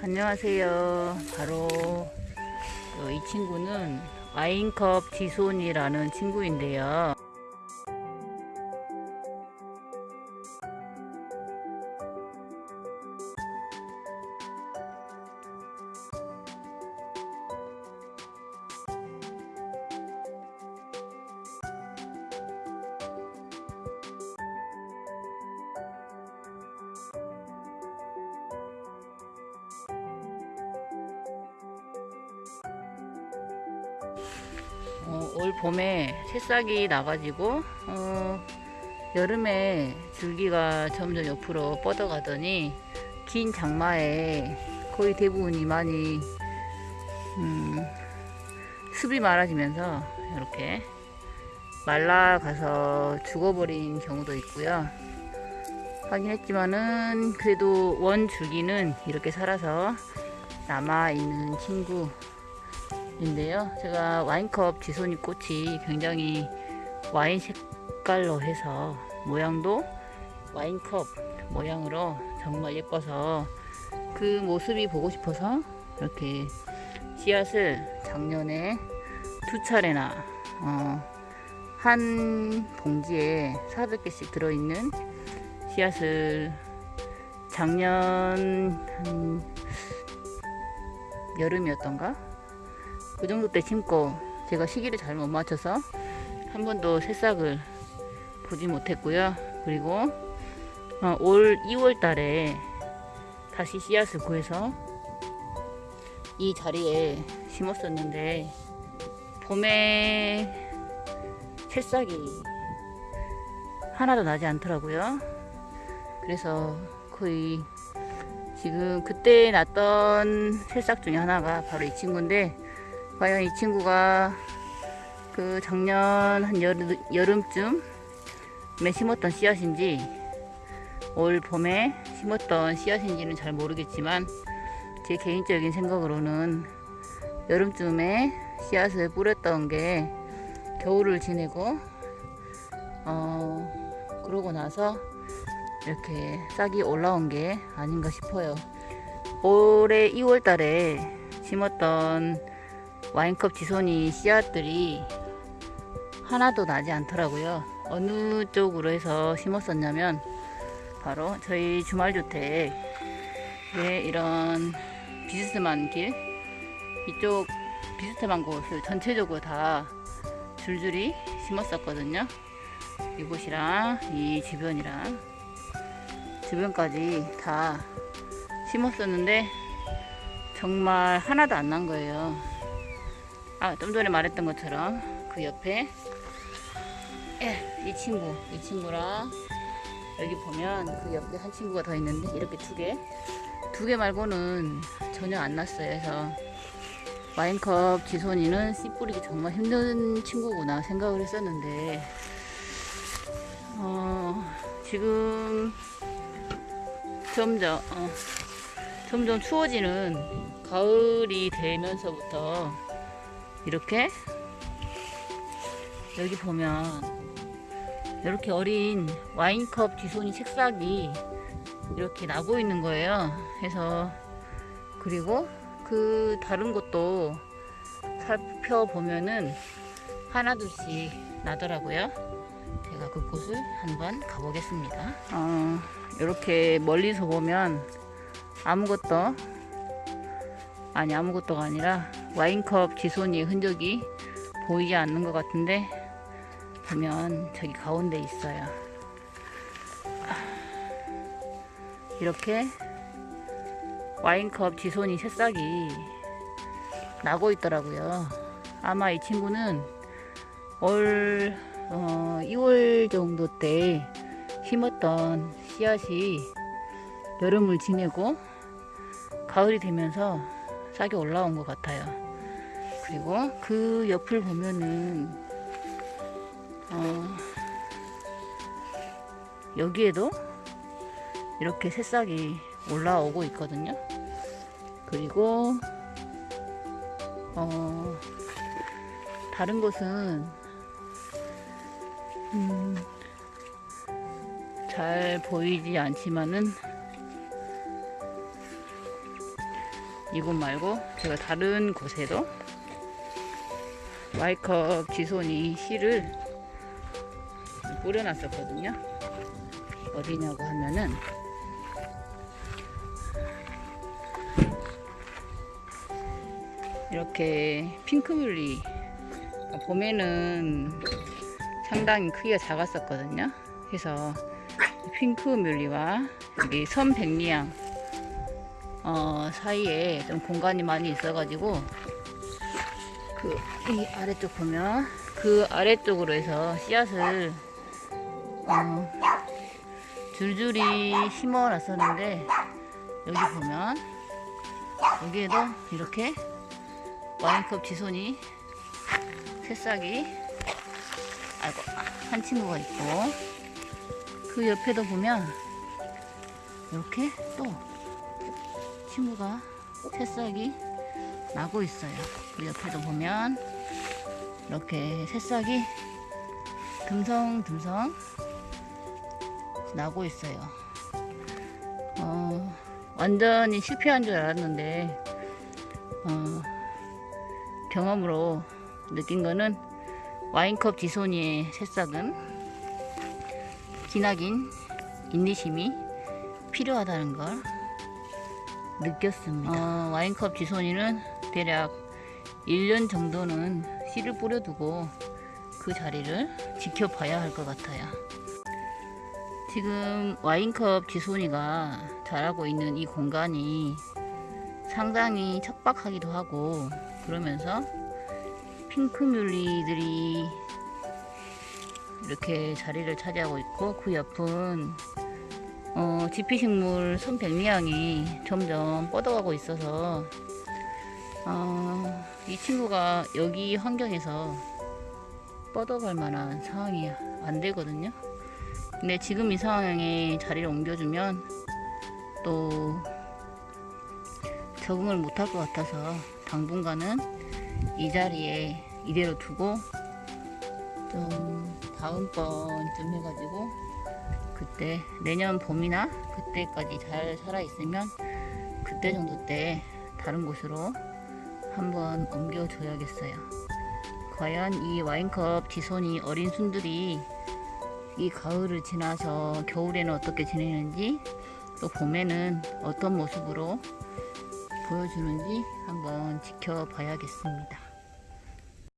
안녕하세요. 바로 어, 이 친구는 와인컵 지손이라는 친구인데요. 어, 올 봄에 새싹이 나가지고 어, 여름에 줄기가 점점 옆으로 뻗어가더니 긴 장마에 거의 대부분이 많이 음, 습이 많아지면서 이렇게 말라가서 죽어버린 경우도 있고요. 하긴 했지만은 그래도 원 줄기는 이렇게 살아서 남아있는 친구 인데요. 제가 와인컵 지손이 꽃이 굉장히 와인 색깔로 해서 모양도 와인컵 모양으로 정말 예뻐서 그 모습이 보고 싶어서 이렇게 씨앗을 작년에 두 차례나 어, 한 봉지에 400개씩 들어있는 씨앗을 작년 한 여름이었던가 그 정도 때 심고 제가 시기를 잘 못 맞춰서 한 번도 새싹을 보지 못했고요. 그리고 어, 올 2월 달에 다시 씨앗을 구해서 이 자리에 심었었는데 봄에 새싹이 하나도 나지 않더라고요. 그래서 거의 지금 그때 났던 새싹 중에 하나가 바로 이 친구인데 과연 이 친구가 그 작년 한 여름, 여름쯤에 심었던 씨앗인지 올 봄에 심었던 씨앗인지는 잘 모르겠지만 제 개인적인 생각으로는 여름쯤에 씨앗을 뿌렸던 게 겨울을 지내고 어 그러고 나서 이렇게 싹이 올라온 게 아닌가 싶어요. 올해 2월 달에 심었던 와인컵 지손이 씨앗들이 하나도 나지 않더라고요. 어느 쪽으로 해서 심었었냐면 바로 저희 주말주택에 이런 비스듬한 길 이쪽 비스듬한 곳을 전체적으로 다 줄줄이 심었었거든요. 이곳이랑 이 주변이랑 주변까지 다 심었었는데 정말 하나도 안 난 거예요. 아, 좀 전에 말했던 것처럼 그 옆에 예, 이 친구, 이 친구랑 여기 보면 그 옆에 한 친구가 더 있는데 이렇게 두 개, 두 개 말고는 전혀 안 났어요. 그래서 와인컵 지손이는 씨 뿌리기 정말 힘든 친구구나 생각을 했었는데 어, 지금 점점 어, 점점 추워지는 가을이 되면서부터 이렇게 여기 보면 이렇게 어린 와인컵 뒤손이 색싹이 이렇게 나고 있는 거예요. 그래서 그리고 그 다른 곳도 살펴보면은 하나 둘씩 나더라고요. 제가 그곳을 한번 가보겠습니다. 어, 이렇게 멀리서 보면 아무것도 아니 아무것도가 아니라 와인컵 지손이의 흔적이 보이지 않는 것 같은데 보면 저기 가운데 있어요. 이렇게 와인컵 지손이 새싹이 나고 있더라고요. 아마 이 친구는 올 어, 2월 정도 때 심었던 씨앗이 여름을 지내고 가을이 되면서 싹이 올라온 것 같아요. 그리고 그 옆을 보면은 어, 여기에도 이렇게 새싹이 올라오고 있거든요. 그리고 어, 다른 곳은 음, 잘 보이지 않지만은 이곳 말고 제가 다른 곳에도 와이컵 지손이 씨를 뿌려놨었거든요. 어디냐고 하면은 이렇게 핑크뮬리 봄에는 상당히 크기가 작았었거든요. 그래서 핑크뮬리와 여기 선백리향 어, 사이에 좀 공간이 많이 있어가지고 그 이 아래쪽 보면 그 아래쪽으로 해서 씨앗을 어, 줄줄이 심어 놨었는데 여기 보면 여기에도 이렇게 와인컵 지손이 새싹이 아이고 한 친구가 있고 그 옆에도 보면 이렇게 또 친구가 새싹이 나고 있어요. 그 옆에도 보면 이렇게 새싹이 듬성듬성 나고 있어요. 어, 완전히 실패한 줄 알았는데 어, 경험으로 느낀 거는 와인컵 지소니의 새싹은 기나긴 인내심이 필요하다는 걸 느꼈습니다. 어, 와인컵 지소니는 대략 1년 정도는 씨를 뿌려두고 그 자리를 지켜봐야 할 것 같아요. 지금 와인컵 지소니가 자라고 있는 이 공간이 상당히 척박하기도 하고 그러면서 핑크뮬리들이 이렇게 자리를 차지하고 있고 그 옆은 어, 지피식물 선백리향이 점점 뻗어가고 있어서 어, 이 친구가 여기 환경에서 뻗어갈 만한 상황이 안 되거든요. 근데 지금 이 상황에 자리를 옮겨주면 또 적응을 못할 것 같아서 당분간은 이 자리에 이대로 두고 좀 다음번쯤 해가지고 그때 내년 봄이나 그때까지 잘 살아 있으면 그때 정도 때 다른 곳으로 한번 옮겨 줘야겠어요. 과연 이 와인컵 지손이 어린 순들이 이 가을을 지나서 겨울에는 어떻게 지내는지 또 봄에는 어떤 모습으로 보여주는지 한번 지켜봐야겠습니다.